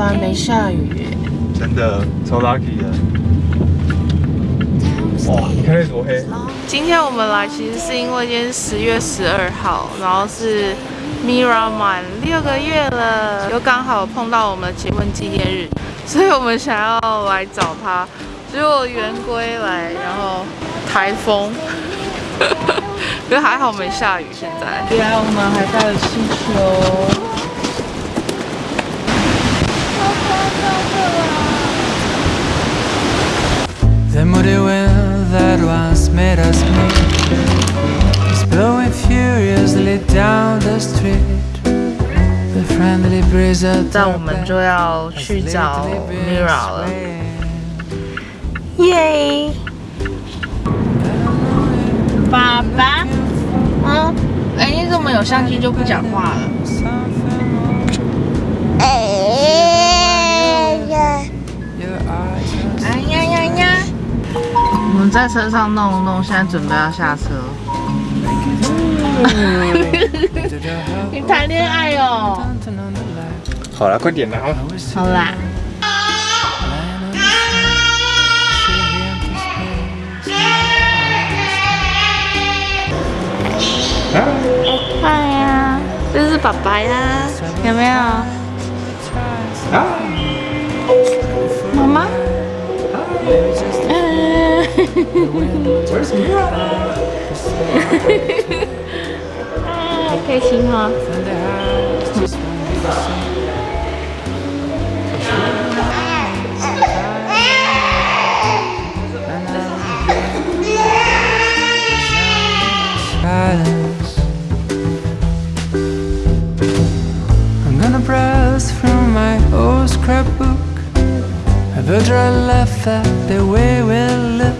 来没下雨，真的超 lucky 的。哇，你看那多黑！今天我们来其实是因为今天十月十二号，然后是 Mira 满六个月了，又刚好碰到我们的结婚纪念日，所以我们想要来找她。结果圆规来，然后台风，可是还好没下雨。现在，对啊我们还带了气球。The muddy wind that once made us meet is blowing furiously down the street. The friendly breeze at 这样我们就要去找 Mira 了。耶！爸爸，嗯，哎，你怎么有相机就不讲话了？ 们在车上弄弄，现在准备要下车。你谈恋爱哦？好了，快点啦！好啦。快呀！这是爸爸呀，有没有？Where's Mira? ah, 开心哈、哦。scrapbook. A butcher left that the way we live.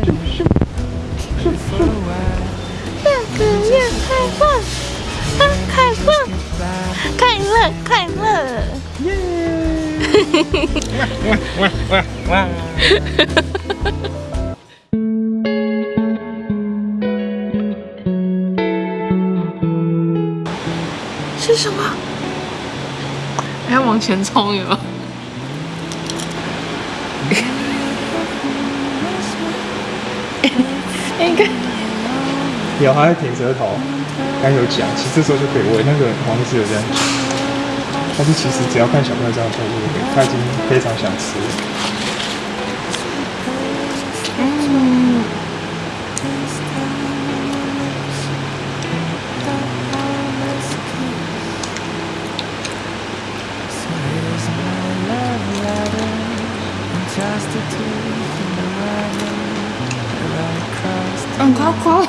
是什么？还往前冲，有吗？应该有，还在舔舌头。刚有讲，其实这时候就可以喂。那个黄医师有这样讲，但是其实只要看小朋友这样做，他已经非常想吃了。嗯，好好。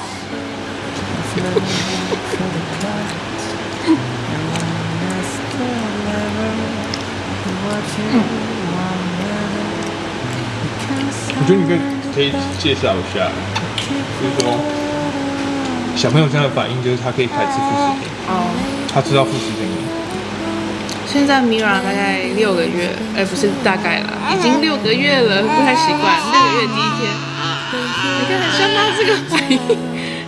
我觉得你可以可以介绍一下，就是说小朋友这样的反应，就是他可以开始吃副食品。哦。他知道副食品。现在 Mira 大概六个月，哎，不是大概了，已经六个月了，不太习惯。六个月第一天，你看像他这个反应，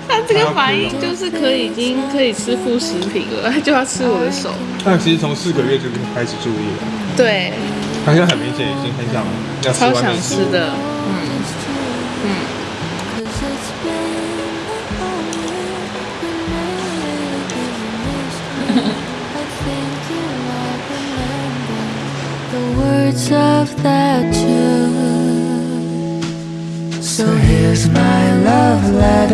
他这个反应就是可以已经可以吃副食品了，他就要吃我的手。但其实从四个月就开始注意了。对。他现在很明显已经很想要吃超想吃的，嗯嗯。So here's my love letter.